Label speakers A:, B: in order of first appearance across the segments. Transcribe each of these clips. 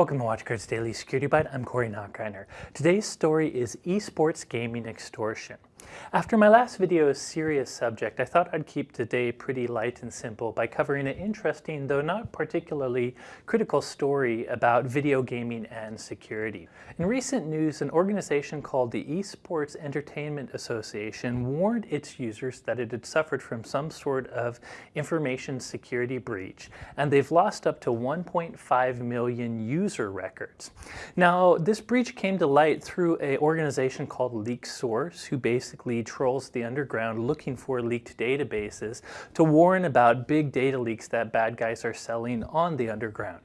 A: Welcome to WatchGuard's Daily Security Bite. I'm Corey Nachreiner. Today's story is esports gaming extortion. After my last video's serious subject, I thought I'd keep today pretty light and simple by covering an interesting, though not particularly critical story about video gaming and security. In recent news, an organization called the Esports Entertainment Association warned its users that it had suffered from some sort of information security breach, and they've lost up to 1.5 million user records. Now, this breach came to light through an organization called LeakedSource, who basically basically trolls the underground looking for leaked databases to warn about big data leaks that bad guys are selling on the underground.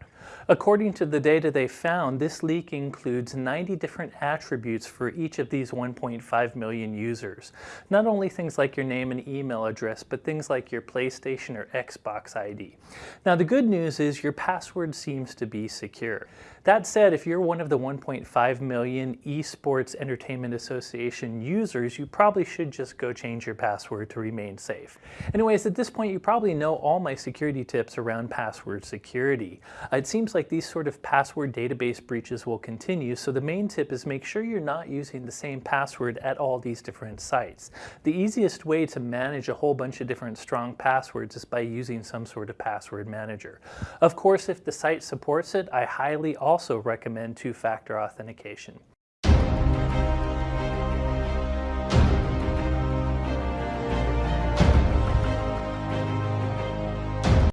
A: According to the data they found, this leak includes 90 different attributes for each of these 1.5 million users. Not only things like your name and email address, but things like your PlayStation or Xbox ID. Now the good news is your password seems to be secure. That said, if you're one of the 1.5 million Esports Entertainment Association users, you probably should just go change your password to remain safe. Anyways, at this point you probably know all my security tips around password security. It seems like these sort of password database breaches will continue, so the main tip is make sure you're not using the same password at all these different sites. The easiest way to manage a whole bunch of different strong passwords is by using some sort of password manager. Of course, if the site supports it, I highly also recommend two-factor authentication.